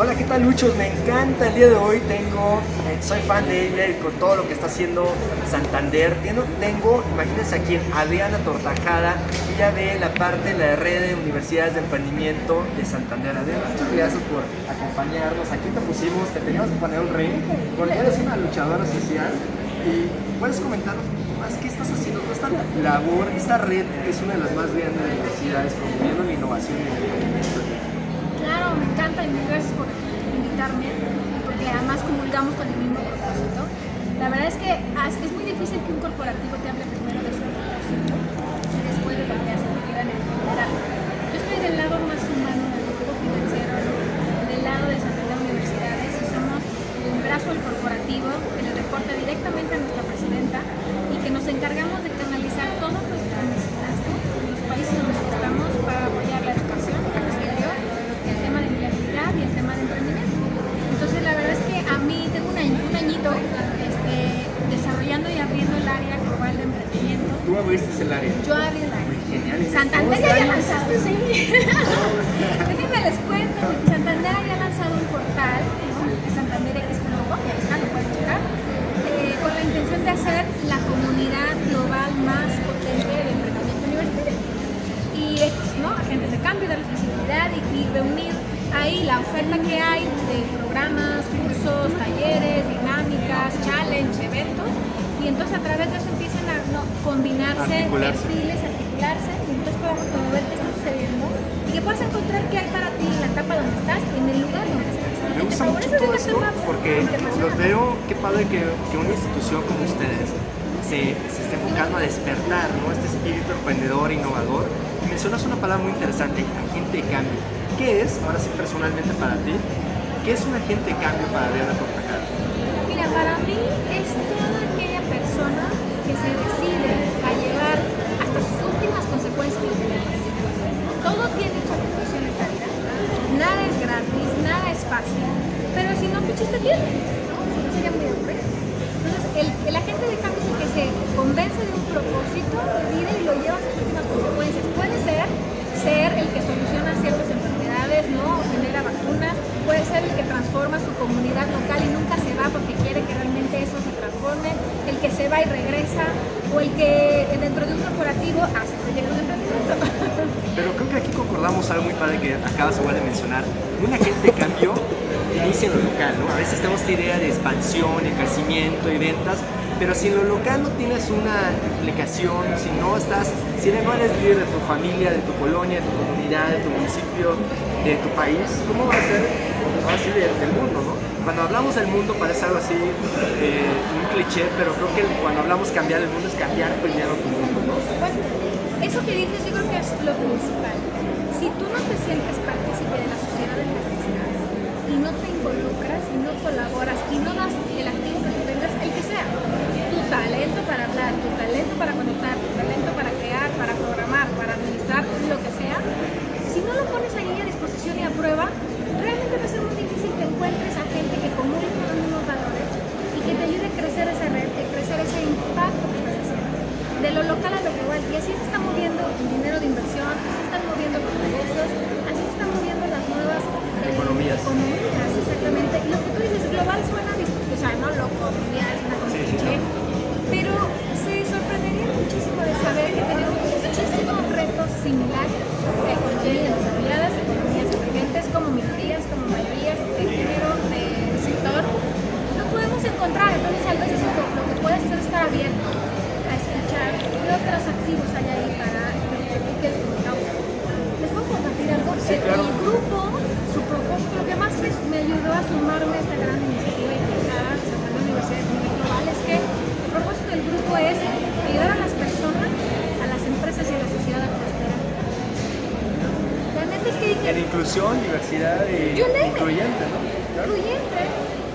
Hola, ¿qué tal Luchos? Me encanta el día de hoy, tengo, eh, soy fan de ella y con todo lo que está haciendo Santander. Tengo, tengo imagínense aquí Adriana Tortajada, ella ve la parte de la red de universidades de emprendimiento de Santander. Adriana, muchas gracias por acompañarnos. Aquí te pusimos, te teníamos que poner un ring, porque eres una luchadora social y puedes comentar más qué estás haciendo, toda esta labor, esta red es una de las más grandes de universidades promoviendo la innovación y el me encanta y muchas gracias por invitarme, porque además comulgamos con el mismo propósito. La verdad es que es muy difícil que un corporativo te hable primero de su propósito emprendimiento. ¿Tú abriste el área? Yo área. Genial. Santander ya había lanzado, sí. Déjenme les cuento, Santander había lanzado un portal, ¿no? Santander X ya está, lo pueden checar, eh, con la intención de hacer la comunidad global más potente de emprendimiento universitario. Y estos, ¿no? Agentes de cambio, darles visibilidad y, y reunir ahí la oferta que hay de programas, cursos, talleres, dinámicas, challenge, eventos. Y entonces a través de eso empiezan a ¿no? Combinarse Articularse. perfiles, articularse, y entonces podamos como ver qué está sucediendo y que puedas encontrar qué hay para ti en la etapa donde estás, en el lugar donde estás. Me Y gusta mucho todo esto porque los veo, qué padre que, que una institución como ustedes se, se esté enfocando a despertar ¿no? este espíritu emprendedor, innovador. Y mencionas una palabra muy interesante, agente de cambio. ¿Qué es, ahora sí personalmente para ti, qué es un agente de cambio para Adriana Tortajada? Mira, para mí es toda aquella persona que se decide No, sería muy. Entonces, el, el agente de cambio es el que se convence de un propósito vida y lo lleva a sus últimas consecuencias. Puede ser ser el que soluciona ciertas enfermedades, ¿no? O genera vacunas. Puede ser el que transforma su comunidad local y nunca se va porque quiere que realmente eso se transforme. El que se va y regresa. O el que dentro de un corporativo hace proyectos de emprendimiento. Pero creo que aquí concordamos algo muy padre que acabas igual de mencionar. Un agente de inicia en lo local, ¿no? A veces tenemos esta idea de expansión, de crecimiento y ventas, pero si en lo local no tienes una implicación, si no estás, si no eres líder de tu familia, de tu colonia, de tu comunidad, de tu municipio, de tu país, ¿cómo va a ser ahora sí del, del mundo, no? Cuando hablamos del mundo parece algo así, eh, un cliché, pero creo que cuando hablamos cambiar el mundo es cambiar primero tu mundo, ¿no? Pues, eso que dices yo creo que es lo principal. Si tú no te sientes partícipe de la sociedad en la que estás y no te involucras y no colaboras y no das el activo que tú tengas, el que sea, tu talento inclusión, diversidad y incluyente, ¿no? Claro. incluyente,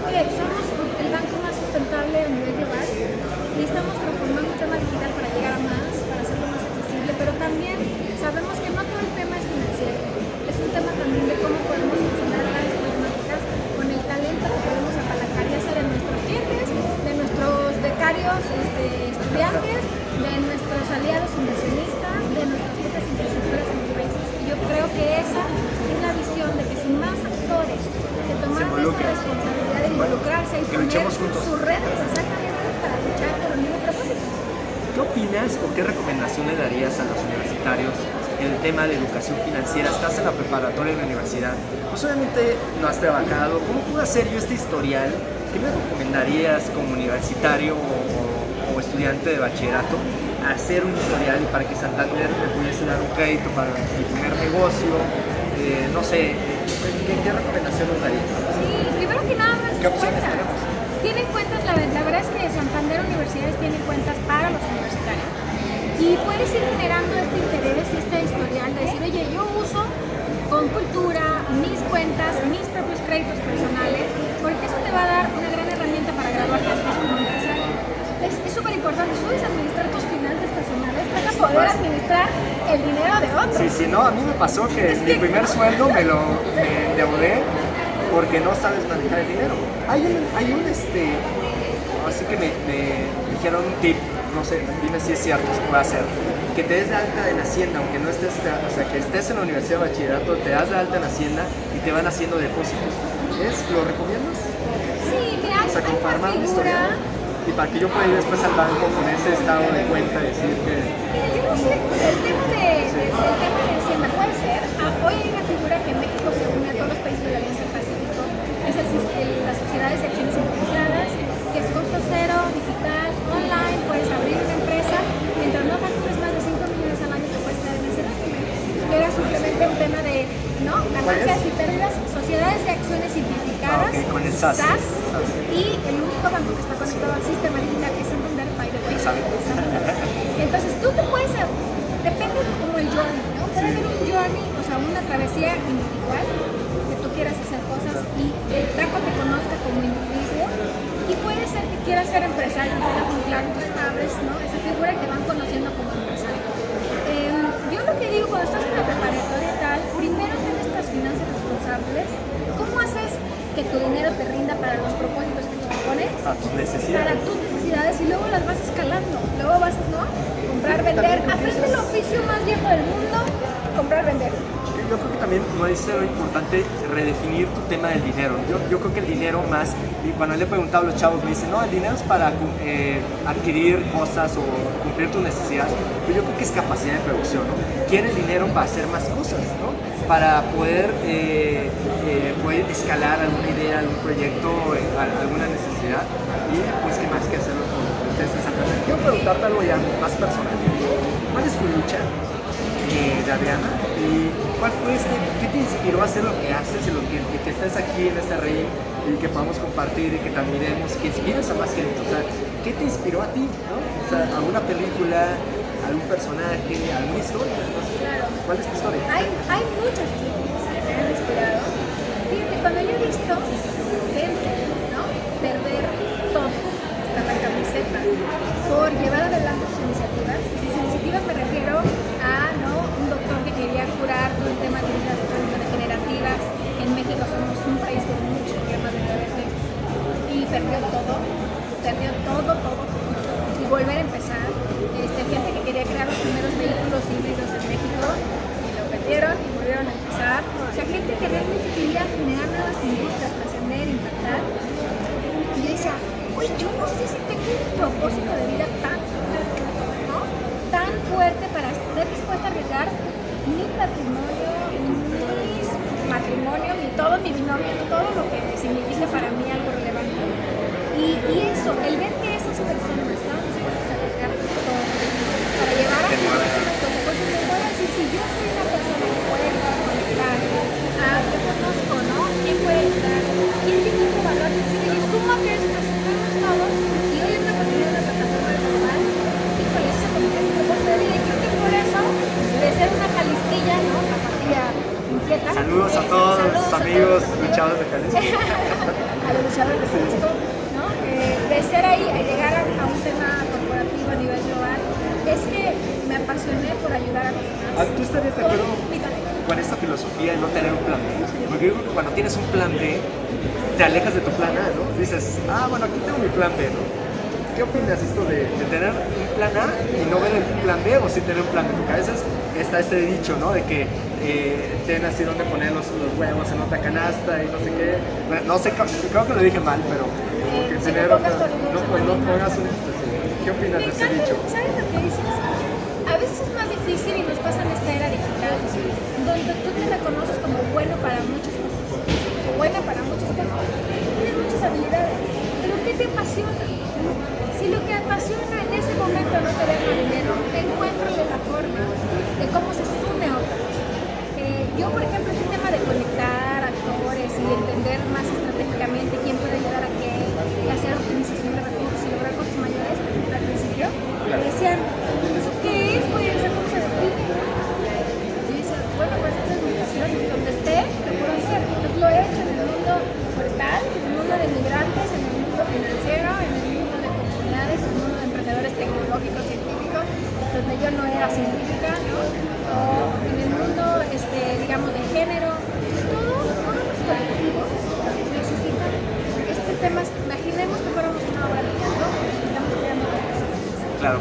que somos el banco más sustentable a nivel global y estamos transformando el tema digital para llegar a más, para hacerlo más accesible, pero también sabemos que no todo el tema es financiero, es un tema también de cómo podemos solucionar las problemáticas con el talento que podemos apalancar, ya sea de nuestros clientes, de nuestros becarios este, estudiantes, de nuestros aliados inversionistas, sea, y poner ¿Qué opinas o qué recomendación le darías a los universitarios en el tema de educación financiera? Estás en la preparatoria en la universidad, pues obviamente no has trabajado. ¿Cómo puedo hacer yo este historial? ¿Qué me recomendarías como universitario o, estudiante de bachillerato hacer un historial para que Santander me pudiese dar un crédito para mi primer negocio, eh, no sé, ¿qué, qué recomendación darías? ¿Qué opciones tenemos? Tienen cuentas, la, la verdad es que Santander Universidades tiene cuentas para los universitarios. Y puedes ir generando este interés y este historial de decir, oye, yo uso con cultura mis cuentas, mis propios créditos personales, porque eso te va a dar una gran herramienta para graduarte después como empresario. Es es súper importante, si sabes administrar tus finanzas personales, vas a poder administrar el dinero de otros. Sí, sí, no, a mí me pasó que mi primer sueldo me lo me endeudé porque no sabes manejar el dinero. Hay un, hay un este, así que me, me dijeron un tip, no sé, dime si es cierto, se puede hacer, que te des de alta en Hacienda, aunque no estés, o sea, que estés en la universidad de bachillerato, te das de alta en Hacienda y te van haciendo depósitos. ¿Es? ¿Lo recomiendas? Sí, mira, O sea, como para armar. Y para que yo pueda ir después al banco con ese estado de cuenta y decir que... Mira, yo no sé, el tema de, de- del tema Entonces tú te puedes, depende de como el journey, ¿no? Puede haber un journey, o sea, una travesía individual, que tú quieras hacer cosas y el banco te conozca como individuo, y puede ser que quieras ser empresario, no claro, entonces abres, ¿no? Esa figura te van conociendo como empresario. Em, yo lo que digo, cuando estás en la preparatoria y tal, primero ten estas finanzas responsables. ¿Cómo haces que tu dinero te rinda para los propósitos que tú te pones? A tus para necesidades. tus necesidades y luego las vas escalando. Luego vas, ¿no? Comprar, vender. Aprende el oficio más viejo del mundo, comprar, vender. También no es importante redefinir tu tema del dinero. Yo, yo creo que el dinero más, y cuando le he preguntado a los chavos me dicen, no, el dinero es para eh, adquirir cosas o cumplir tus necesidades, pero yo creo que es capacidad de producción, ¿no? Quieres dinero para hacer más cosas, ¿no? Para poder, eh, eh, poder escalar alguna idea, algún proyecto, alguna necesidad y pues qué más que hacerlo con ustedes. Quiero preguntarte algo ya más personal. ¿Cuál es tu lucha? de Adriana y cuál fue este, qué te inspiró a hacer lo que haces y lo que, que aquí en este rey y que podamos compartir y que te admiremos, que inspires a más gente, o sea, ¿qué te inspiró a ti? ¿no? O sea, alguna película, algún personaje, alguna historia. Claro. ¿cuál es tu historia? Hay, muchas que me han inspirado. Fíjate, cuando yo he visto gente, ¿no? Perder todo, hasta la camiseta, por llevar adelante sus iniciativas. Sus iniciativas me refiero a, quería curar todo el tema de heridas degenerativas. En México somos un país con muchos problemas de diabetes. Y perdió todo, perdió mi patrimonio, mis matrimonio, mi todo, mi binomio, todo lo que significa para mí algo relevante. Y, y eso, el ver que esas personas estaban dispuestas a arriesgar todo para llevar a su vida las consecuencias, me voy a decir, si yo soy una persona que puede conectar, ah, yo conozco, ¿no? ¿Quién puede ayudar? ¿Quién tiene otro valor? Decir, oye, súmate esto, súmate todos, y hoy ando con una plataforma global, híjole, eso se convierte en un propósito de vida, y creo que por eso, de ser una jalistilla, ¿no? La partida inquieta. Saludos a eh, todos saludos los a amigos todos. luchadores de Jalisco. a los luchadores de Jalisco, ¿no? Eh, de ser ahí a llegar a, a un tema corporativo a nivel global, es que me apasioné por ayudar a los demás. Ah, ¿Tú estarías de acuerdo Con mi talento. Con esta filosofía de no tener un plan B? Porque yo creo que cuando tienes un plan B, te alejas de tu plan A, ¿no? Dices, ah, bueno, aquí tengo mi plan B, ¿no? ¿Qué opinas esto de, de tener un plan A y no ver el plan B o sí tener un plan B? Porque a veces está este dicho, ¿no? De que eh, ten así donde poner los, los huevos en otra canasta y no sé qué. Bueno, no sé, creo que lo dije mal, pero como que tener no otra- pues, no pongas un... canasta. ¿Qué opinas de ese dicho? ¿sabes lo que dices? A veces es más difícil y nos pasa en esta era digital, donde tú te reconoces como bueno para muchas cosas, buena para muchas cosas, tienes muchas habilidades, pero ¿qué te apasiona? Si lo que apasiona en ese momento no te deja dinero, encuéntrale la forma de cómo se sume a otra. Eh, yo, por ejemplo, este tema de conectar actores y entender más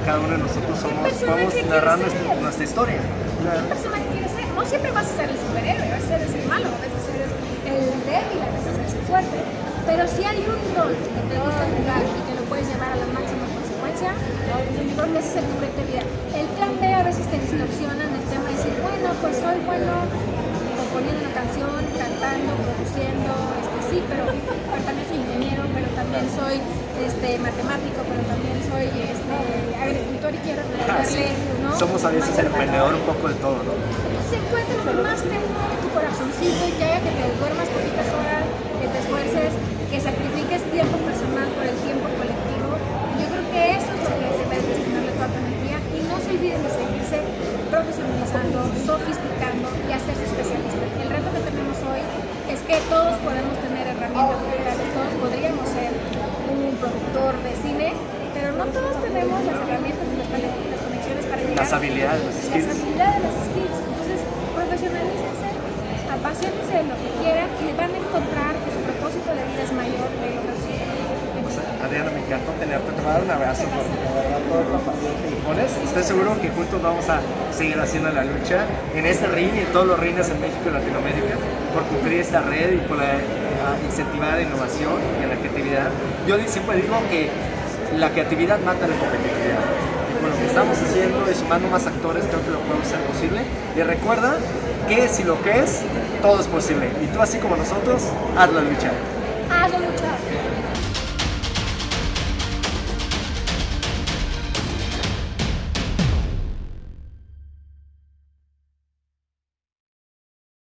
cada uno de nosotros somos, vamos narrando ser? nuestra, nuestra historia. ¿Qué personaje quieres ser? No siempre vas a ser el superhéroe, a ser el malo, a veces eres el débil, a veces eres el fuerte. Pero si hay un rol que te gusta jugar y que lo puedes llevar a la máxima consecuencia, yo creo que ese es el proyecto de vida. El plan B a veces te distorsiona en el tema de decir, bueno, pues soy bueno componiendo una canción, cantando, produciendo, este, sí, pero, pero también soy ingeniero, pero también soy este, matemático, pero también soy este, agricultor y quiero Ah, devolverle, ¿no? Somos a veces el emprendedor un poco de todo, ¿no? se encuentra lo que más te mueve tu corazoncito y que haga que te duermas poquitas horas, que te esfuerces, que sacrifiques tiempo personal por el tiempo colectivo. Yo creo que eso es lo que debes destinarle toda tu energía y no se olviden de seguirse profesionalizando, sofisticando y hacerse especialista. El reto que tenemos hoy es que todos podemos tener herramientas digitales, todos podríamos ser un productor de cine, pero no todos tenemos las herramientas y los talentos y las conexiones para llegar Las habilidades, las skills. habilidades, las skills. Entonces, profesionalícense, apasionense de lo que quieran y van a encontrar que su propósito de vida es mayor de lo que Adriana, me encantó tenerte. Te voy a dar un abrazo por verdad, toda la pasión que pones. Estoy seguro que juntos vamos a seguir haciendo la lucha en este ring y en todos los rines en México y Latinoamérica por cumplir esta red y por la, incentivar la innovación y la creatividad. Yo siempre digo que la creatividad mata la competitividad. Con lo que estamos haciendo y sumando más actores, creo que lo podemos hacer posible. Y recuerda que si lo que es, todo es posible. Y tú, así como nosotros, lucha. Hazlo mucho